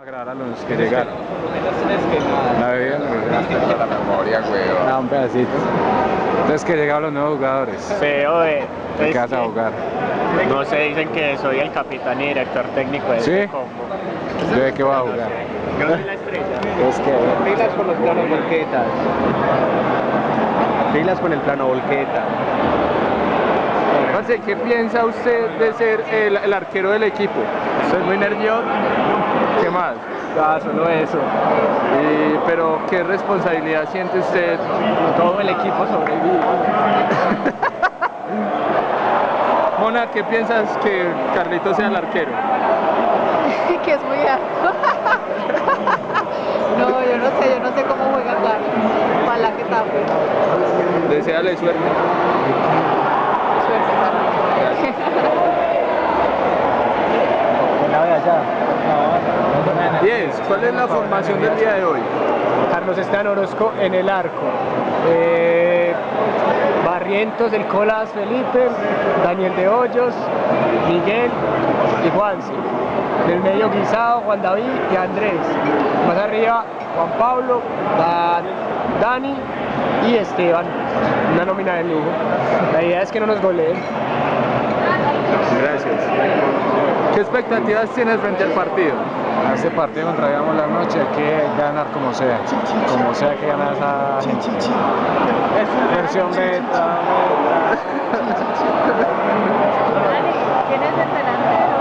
A grabar a los que llegaron. La bebida no la memoria, weón. Ah, un pedacito. Entonces que llegaron los nuevos jugadores. Feo de... ¿De qué vas a jugar? No sé, dicen que soy el capitán y director técnico de ¿Sí? este combo. ¿Yo de qué voy a jugar? Yo soy la estrella. Es que... Pilas con los planos volquetas. Pilas con el plano volqueta. Parce, ¿qué piensa usted de ser el, el arquero del equipo? Soy muy nervioso. ¿Qué más? Ah, solo eso. Y- pero, ¿qué responsabilidad siente usted? Todo el equipo sobrevive. Mona, ¿qué piensas que Carlito sea el arquero? que es muy alto. no, yo no sé, yo no sé cómo juega Carlos. Ojalá que tape. Deseale suerte. Suerte, 10. ¿Cuál es la formación del día de hoy? Carlos Esteban Orozco en el arco. Eh, Barrientos, el Colas Felipe, Daniel de Hoyos, Miguel y Juanse. Del medio Guisado, Juan David y Andrés. Más arriba, Juan Pablo, Da- Dani y Esteban. Una nómina de lujo. La idea es que no nos goleen. Gracias. ¿Qué expectativas tienes frente al partido? A este partido contra Digamos la Noche hay que ganar como sea, como sea que esa gente. Versión beta, ¿Quién es el delantero?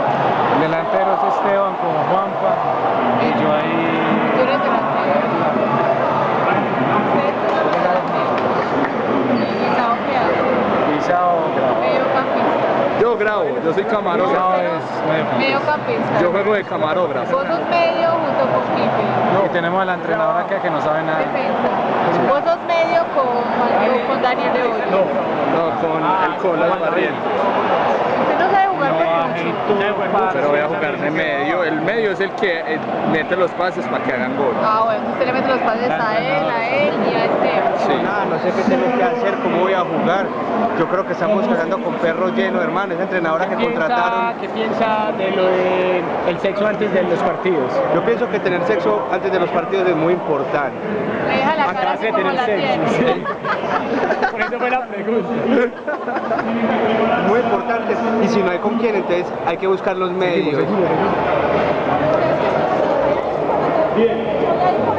el delantero es Esteban como Juanpa y yo ahí Tú eres delantero. ¿Y Sao qué hace? pisado grabado. Mediocampista. Yo grabo, yo soy camarógrafo. es medio. Yo juego de camarógrafo. Vos sos medio junto con Pipe. Y tenemos a la entrenadora que, que no sabe nada. Defensa. Vos sos medio con, con Daniel de hoy. No, con el Colas Barrientos. Usted no sabe jugar peluche. Pero voy a jugar de medio. El medio es el que eh, mete los pases para que hagan gol. Ah, bueno, usted le mete los pases a él. Sí. Nada, no sé qué tengo que hacer, cómo voy a jugar. Yo creo que estamos jugando con perros llenos, hermano. Esa entrenadora que contrataron. ¿Qué piensa de lo de el sexo antes de los partidos? Yo pienso que tener sexo antes de los partidos es muy importante. Le deja la cara Acabas así de como tener la sexo. tiene. sí. Por eso fue la pregunta. Muy importante. Y si no hay con quién, entonces hay que buscar los medios. Bien.